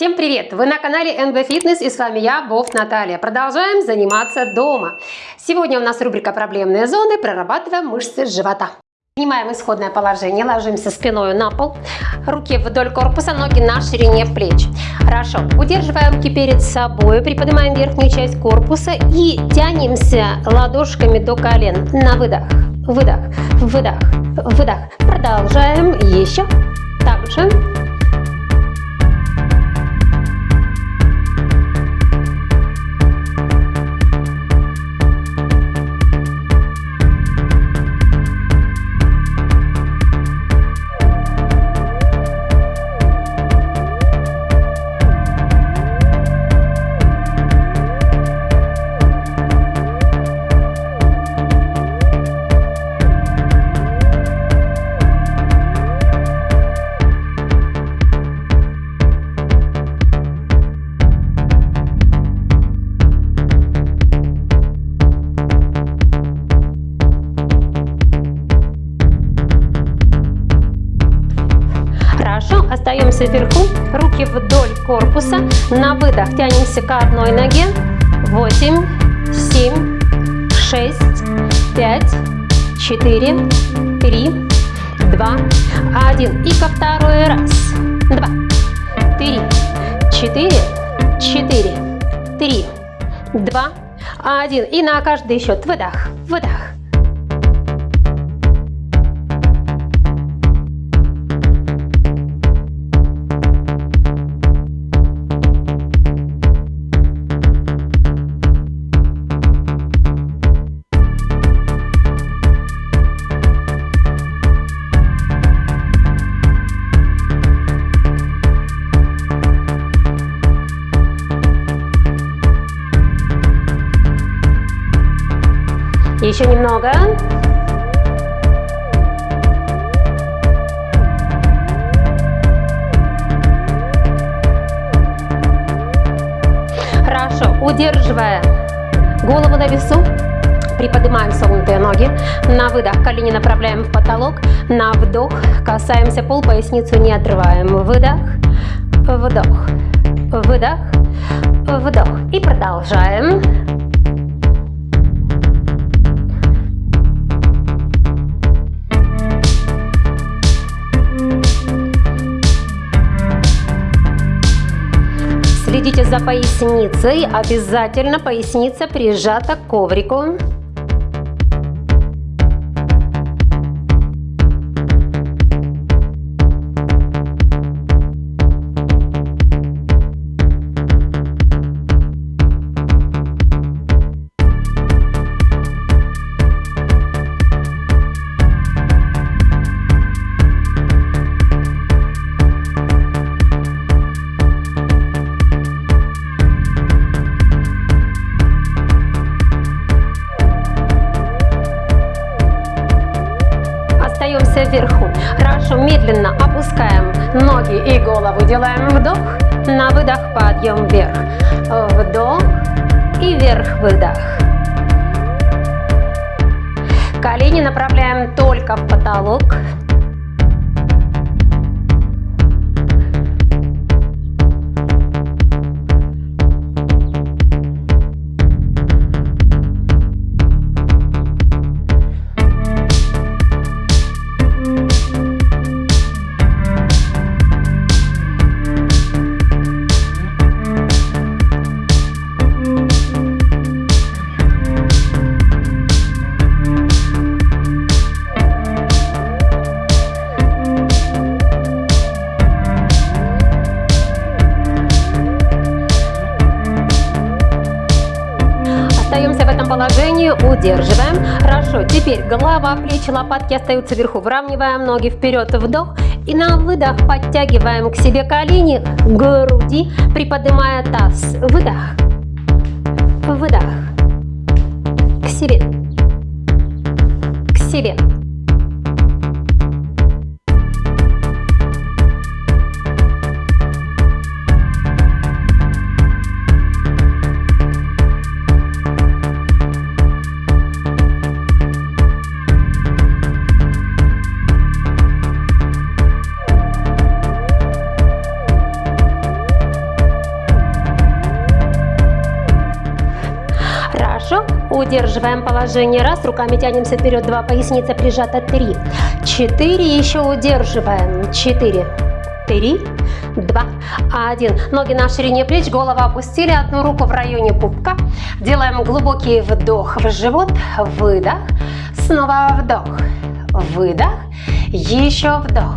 Всем привет! Вы на канале NB Fitness и с вами я, Вов Наталья. Продолжаем заниматься дома. Сегодня у нас рубрика «Проблемные зоны», прорабатываем мышцы живота. Принимаем исходное положение, ложимся спиной на пол, руки вдоль корпуса, ноги на ширине плеч. Хорошо, удерживаем руки перед собой, приподнимаем верхнюю часть корпуса и тянемся ладошками до колен. На выдох, выдох, выдох, выдох. Продолжаем еще. Также остаемся вверху, руки вдоль корпуса, на выдох тянемся к одной ноге, 8, 7, 6, 5, 4, 3, 2, 1 и ко второй раз, 2, 3, 4, 4, 3, 2, 1 и на каждый счет. Выдох, выдох. Еще немного. Хорошо. Удерживая голову на весу, приподнимаем согнутые ноги. На выдох колени направляем в потолок. На вдох касаемся пол, поясницу не отрываем. Выдох, вдох, выдох, вдох. И продолжаем. Следите за поясницей, обязательно поясница прижата к коврику. Вверху. Хорошо, медленно опускаем ноги и голову. Делаем вдох, на выдох подъем вверх. Вдох и вверх выдох. Колени направляем только в потолок. Положении удерживаем. Хорошо, теперь голова, плечи, лопатки остаются вверху. Выравниваем ноги вперед, вдох. И на выдох подтягиваем к себе колени, груди, приподнимая таз. Выдох, выдох, к себе, к себе. Удерживаем положение. Раз, руками тянемся вперед. Два, поясница прижата. Три, четыре, еще удерживаем. Четыре, три, два, один. Ноги на ширине плеч, голову опустили, одну руку в районе пупка. Делаем глубокий вдох в живот, выдох, снова вдох, выдох, еще вдох,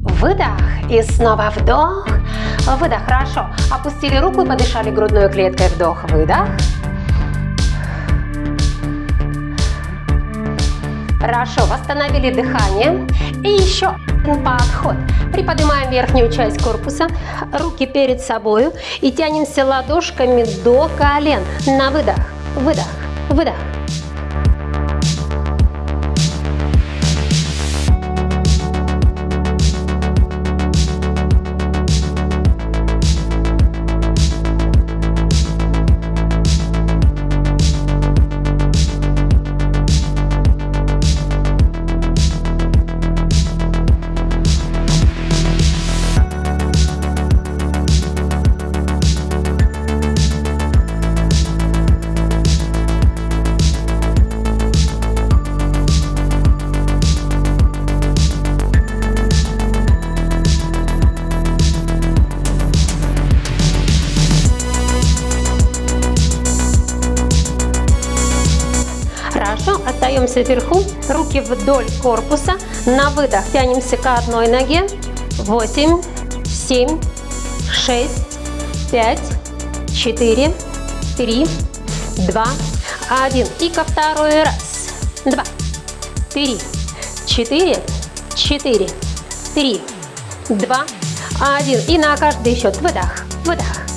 выдох и снова вдох, выдох. Хорошо. Опустили руку и подышали грудной клеткой. Вдох, выдох. Хорошо, восстановили дыхание. И еще один подход. Приподнимаем верхнюю часть корпуса, руки перед собой и тянемся ладошками до колен. На выдох, выдох, выдох. Остаемся вверху, руки вдоль корпуса, на выдох тянемся к одной ноге, 8, 7, 6, 5, 4, 3, 2, 1. И ко второй раз, 2, 3, 4, 4, 3, 2, 1. И на каждый счет выдох, выдох.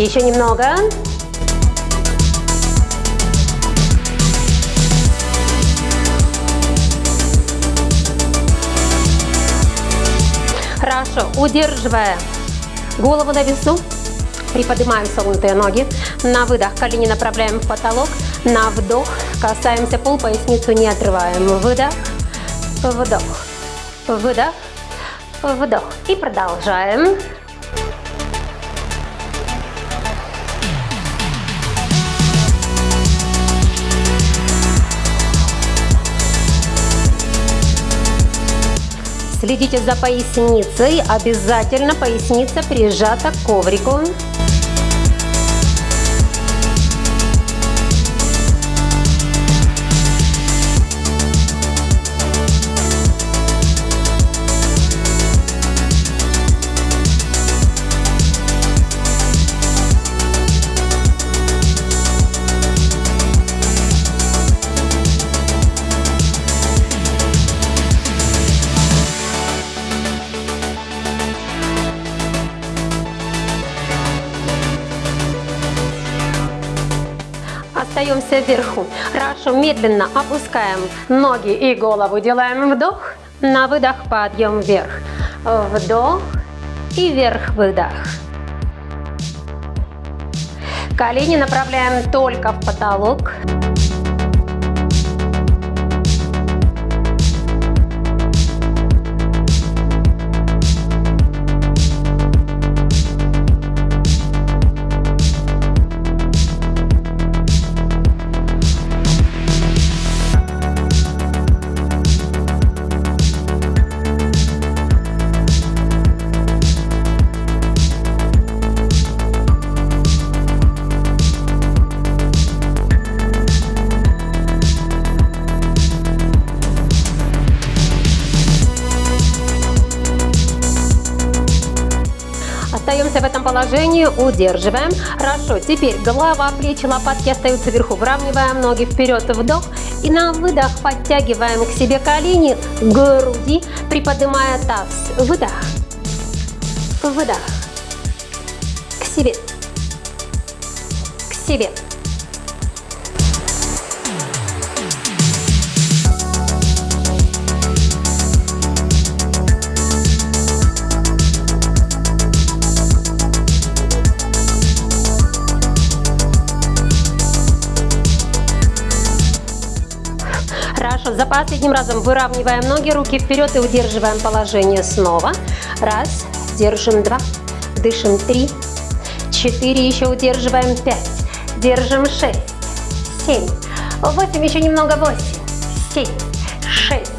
Еще немного. Хорошо, удерживая голову на весу, приподнимаем согнутые ноги. На выдох колени направляем в потолок. На вдох касаемся пол, поясницу не отрываем. Выдох, вдох, выдох, вдох. И продолжаем. Следите за поясницей, обязательно поясница прижата к коврику. Остаемся вверху. Хорошо, медленно опускаем ноги и голову, делаем вдох, на выдох подъем вверх. Вдох и вверх, выдох. Колени направляем только в потолок. Остаемся в этом положении, удерживаем. Хорошо, теперь голова, плечи, лопатки остаются вверху. Выравниваем ноги вперед, вдох. И на выдох подтягиваем к себе колени, груди, приподнимая таз. Выдох, выдох, к себе, к себе. Последним разом выравниваем ноги, руки вперед и удерживаем положение снова. Раз, держим два, дышим три, четыре, еще удерживаем пять, держим шесть, семь, восемь, еще немного восемь, семь, шесть,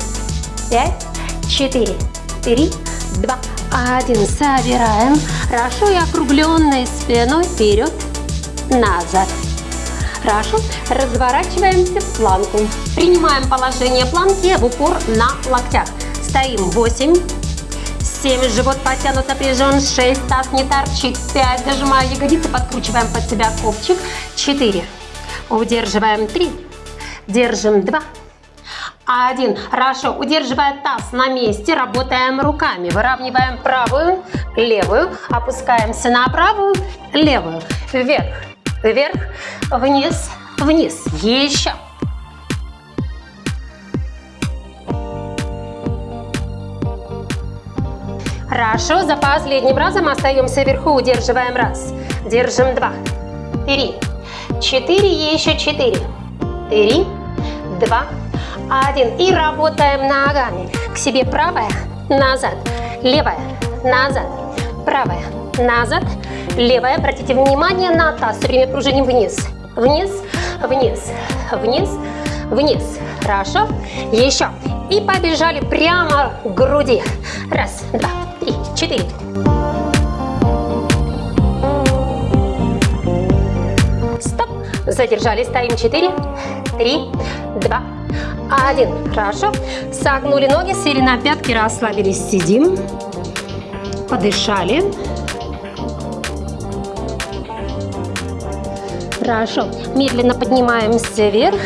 пять, четыре, три, два, один. Собираем. Хорошо и округленной спиной вперед, назад. Хорошо. Разворачиваемся в планку. Принимаем положение планки в упор на локтях. Стоим 8, 7, живот потянут, напряжен, 6, таз не торчит, 5, зажимая ягодицы, подкручиваем под себя копчик, 4, удерживаем 3, держим 2, один. Хорошо. Удерживая таз на месте, работаем руками. Выравниваем правую, левую. Опускаемся на правую, левую. Вверх, вверх, вниз, вниз. Еще. Хорошо, за последним разом остаемся вверху, удерживаем раз, держим два, три, четыре, еще четыре, три, два, один. И работаем ногами. К себе правая, назад, левая, назад, правая, назад, левая. Обратите внимание на таз. Все время пружиним вниз, вниз, вниз, вниз, вниз. Хорошо. Еще. И побежали прямо к груди. Раз, два, три, четыре. Стоп. Задержали. Стоим. Четыре, три, два, один. Хорошо. Согнули ноги, сели на пятки, расслабились, сидим. Подышали. Хорошо. Медленно поднимаемся вверх.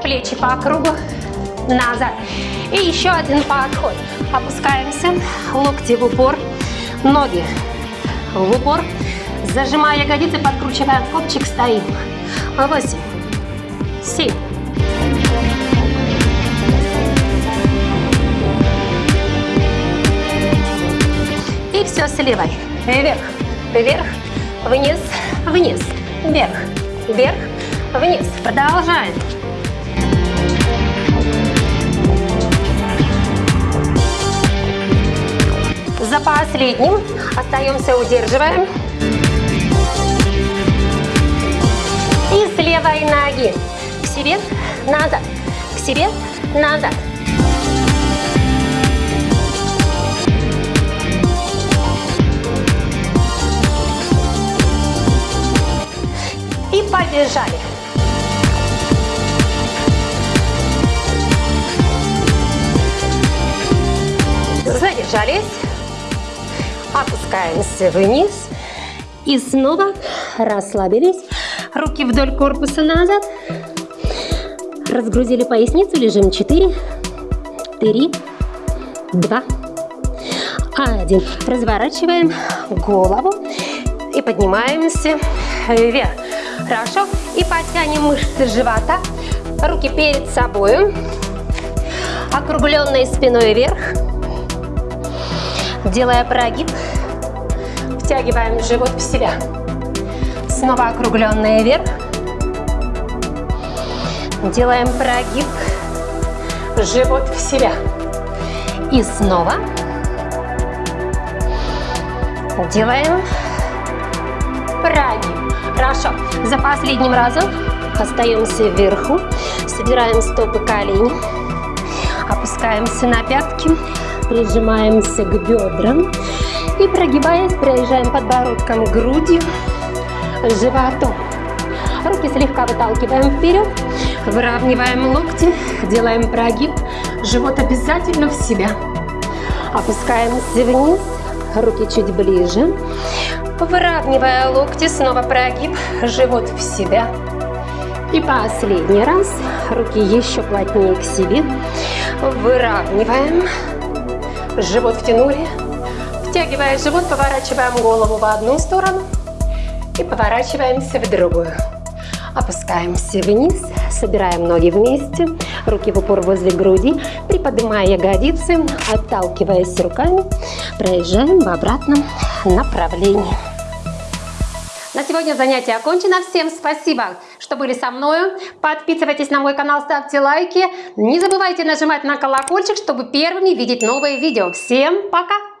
Плечи по кругу. Назад. И еще один подход. Опускаемся. Локти в упор. Ноги в упор. Зажимая ягодицы, подкручиваем копчик, стоим. Восемь. Семь. все с левой. Вверх, вверх, вниз, вниз, вверх, вверх, вниз. Продолжаем. За последним остаемся, удерживаем. И с левой ноги к себе, назад, к себе, назад. Побежали. Задержались. Опускаемся вниз. И снова расслабились. Руки вдоль корпуса назад. Разгрузили поясницу. Лежим 4, 3, 2, 1. Разворачиваем голову и поднимаемся вверх. Хорошо. И потянем мышцы живота. Руки перед собой. Округленной спиной вверх. Делая прогиб. Втягиваем живот в себя. Снова округленные вверх. Делаем прогиб. Живот в себя. И снова. Делаем прогиб. Хорошо. За последним разом остаемся вверху. Собираем стопы колени. Опускаемся на пятки. Прижимаемся к бедрам. И прогибаясь, проезжаем подбородком грудью, животом. Руки слегка выталкиваем вперед. Выравниваем локти. Делаем прогиб. Живот обязательно в себя. Опускаемся вниз. Руки чуть ближе. Выравнивая локти, снова прогиб, живот в себя. И последний раз. Руки еще плотнее к себе. Выравниваем. Живот втянули. Втягивая живот, поворачиваем голову в одну сторону. И поворачиваемся в другую. Опускаемся вниз, собираем ноги вместе, руки в упор возле груди, приподнимая ягодицы, отталкиваясь руками, проезжаем в обратном направлении. На сегодня занятие окончено. Всем спасибо, что были со мной. Подписывайтесь на мой канал, ставьте лайки. Не забывайте нажимать на колокольчик, чтобы первыми видеть новые видео. Всем пока!